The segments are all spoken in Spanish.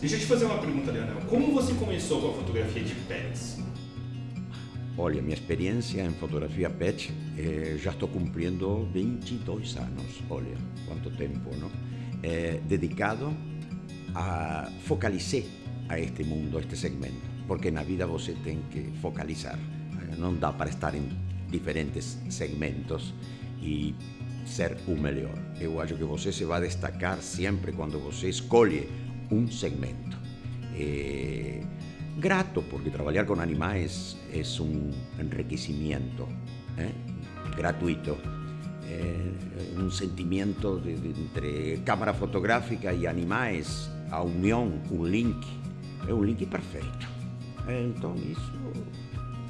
Deixa eu te fazer uma pergunta, Leonel. Como você começou com a fotografia de pets? Olha, minha experiência em fotografia pet, eh, já estou cumprindo 22 anos. Olha, quanto tempo, não? Eh, dedicado a focalizar a este mundo, a este segmento. Porque na vida você tem que focalizar. Eh, não dá para estar em diferentes segmentos e ser o melhor. Eu acho que você se vai destacar sempre quando você escolhe um segmento. Eh, grato, porque trabajar con animales es un enriquecimiento ¿eh? gratuito. Eh, un sentimiento de, entre cámara fotográfica y animales, a unión, un link, é un link perfeito. Então, isso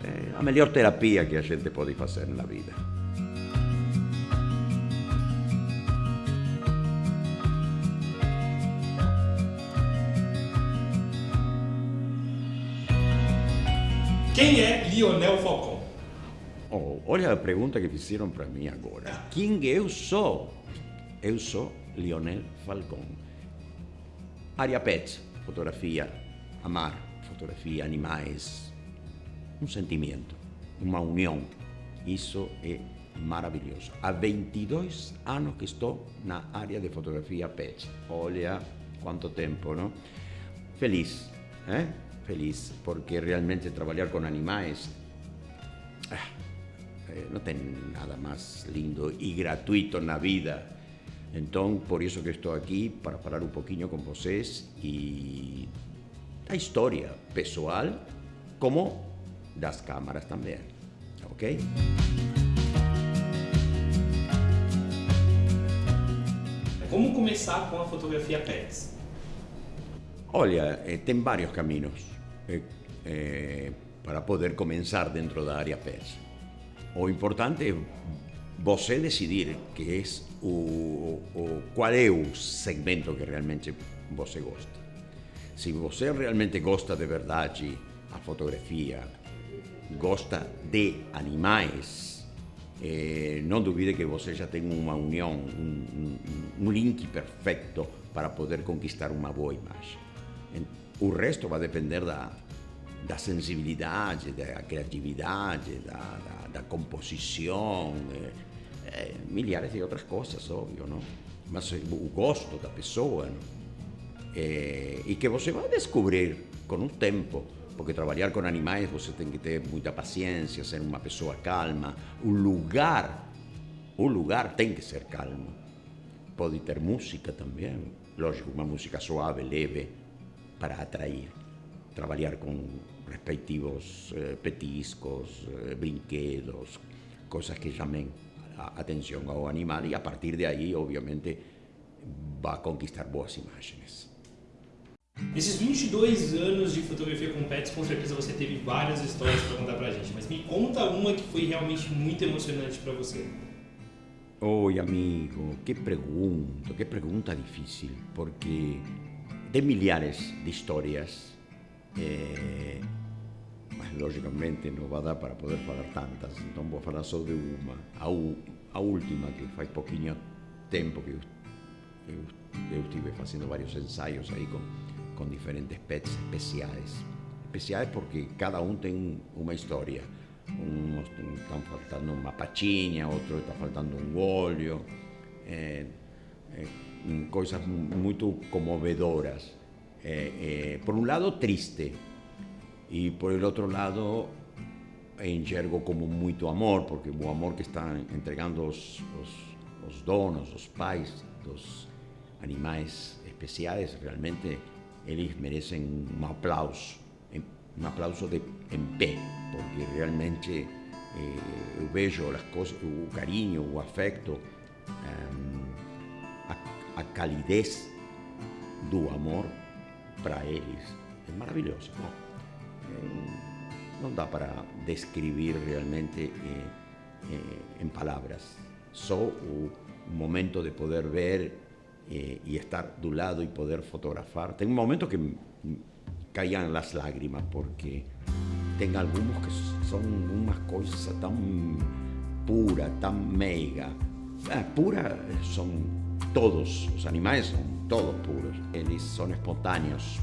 é a melhor terapia que a gente pode fazer na vida. Quem é Lionel Falcão? Oh, olha a pergunta que fizeram para mim agora. Quem eu sou? Eu sou Lionel Falcão. Área pet, fotografia, amar, fotografia, animais, um sentimento, uma união. Isso é maravilhoso. Há 22 anos que estou na área de fotografia pet. Olha quanto tempo, não? Feliz, eh? Feliz, porque realmente trabalhar com animais ah, eh, não tem nada mais lindo e gratuito na vida. Então, por isso que estou aqui, para falar um pouquinho com vocês e da história pessoal, como das câmaras também, ok? Como começar com a fotografia pets? Olha, eh, tem vários caminhos eh, eh, para poder começar dentro da área PES. O importante é você decidir que é o, o, qual é o segmento que realmente você gosta. Se você realmente gosta de verdade a fotografia, gosta de animais, eh, não duvide que você já tem uma união, um, um, um link perfeito para poder conquistar uma boa imagem. O resto vai depender da, da sensibilidade, da criatividade, da, da, da composição, é, é, milhares de outras coisas, óbvio, não? Mas o gosto da pessoa, é, e que você vai descobrir com o tempo, porque trabalhar com animais você tem que ter muita paciência, ser uma pessoa calma, o lugar, o lugar tem que ser calmo. Pode ter música também, lógico, uma música suave, leve, para atraer. Trabalhar com respectivos eh, petiscos, eh, brinquedos, coisas que chamem a atenção ao animal e a partir de aí, obviamente, vai conquistar boas imagens. Nesses 22 anos de fotografia com pets, com certeza você teve várias histórias para contar pra gente, mas me conta uma que foi realmente muito emocionante para você. Oi, amigo, que pergunta, que pergunta difícil, porque tem milhares de histórias, eh, mas logicamente não vai dar para poder falar tantas, então vou falar só de uma, a, a última, que faz pouquinho tempo que eu, eu, vários ensaios aí com diferentes pets especiais. Especiais porque cada um tem uma história. Uns estão faltando uma patinha, outro está faltando um olho. É, é, coisas muito comovedoras. Eh, eh, por un lado, triste, y por el outro lado, enxergo como moito amor, porque o amor que están entregando os, os, os donos, os pais dos animais especiais, realmente eles merecen un aplauso, un aplauso de, en pé, porque realmente eh, eu vejo as coisas, um, a, calidez do amor para eles é maravilhoso. Não, é, não dá para descrever realmente é, é, em palavras. Momento de poder ver e estar do lado e poder fotografar. Tem um momento que caíam as lágrimas porque tem alguns que são umas coisas tão pura, tão meiga. Ah, pura são todos, os animais são todos puros, eles são espontâneos,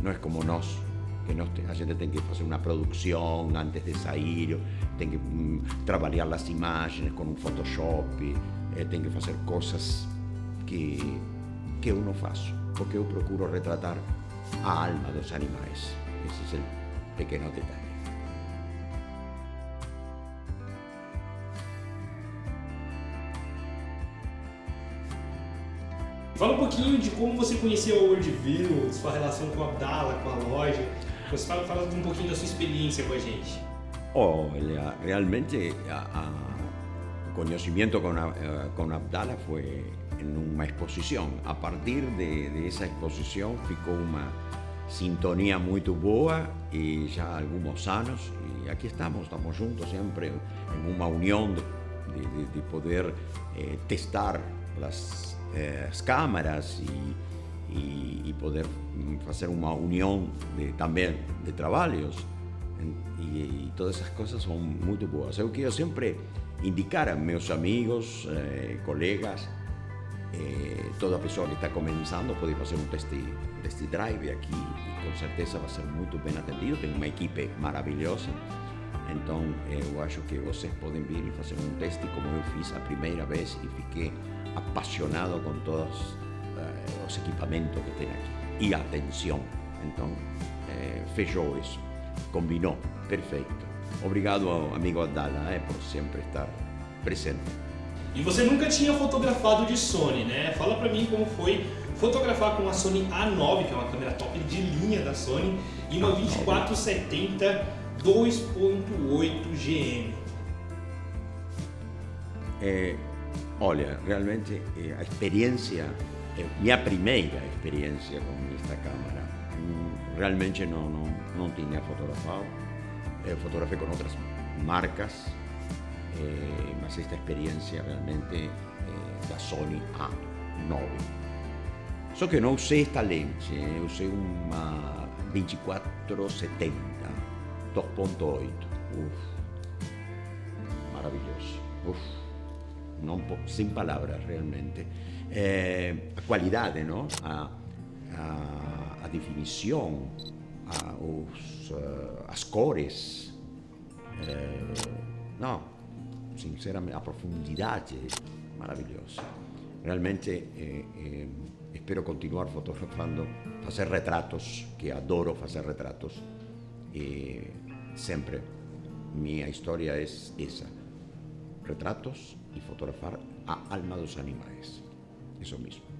não é como nós, que nós, a gente tem que fazer uma produção antes de sair, tem que hum, trabalhar as imagens com um Photoshop, eh, tem que fazer coisas que, que eu não faço, porque eu procuro retratar a alma dos animais. Esse é o pequeno detalhe. Fala um pouquinho de como você conheceu a Worldview, sua relação com a Abdala, com a loja. Você fala, fala um pouquinho da sua experiência com a gente. Olha, realmente a, a, o conhecimento com, a, com Abdala foi em uma exposição. A partir de, de essa exposição ficou uma sintonia muito boa e já há alguns anos e aqui estamos, estamos juntos sempre em uma união de, de, de poder eh, testar as eh, as câmaras e, poder fazer uma união de, também de trabalhos. E, todas essas coisas são muito boas. Eu quero sempre indicar a meus amigos, eh, colegas, eh, toda pessoa que está começando pode fazer um test, test drive aqui e com certeza vai ser muito bem atendido. Tem uma equipe maravilhosa. Então eu acho que vocês podem vir e fazer um teste como eu fiz a primeira vez e fiquei apasionado con todos eh, los equipamientos que tiene aquí. Y atención. Entonces, eh, fechó eso. Combinó. Perfecto. Obrigado, amigo Adala, eh, por sempre estar presente. E você nunca tinha fotografado de Sony, né? Fala pra mim como foi fotografar com a Sony A9, que é uma câmera top de linha da Sony, e uma 2470 2.8 GM. É, Olha, realmente eh, a experiência, eh, minha primeira experiência com esta câmera, mm, realmente não, não, não tinha fotografado. Eu eh, fotografei com outras marcas, eh, mas esta experiência realmente eh, da Sony A9. Só que não usei esta lente, eu usei uma 2470 2.8. Maravilhoso. Uf. Sin palabras realmente, eh, a qualidade, no? a, a, definición, a, os, uh, as cores, eh, no, sinceramente, a profundidade maravilhosa. Realmente eh, eh, espero continuar fotografando, fazer retratos, que adoro fazer retratos, e sempre minha história é essa, retratos y fotografar a alma de los animales. Eso mismo.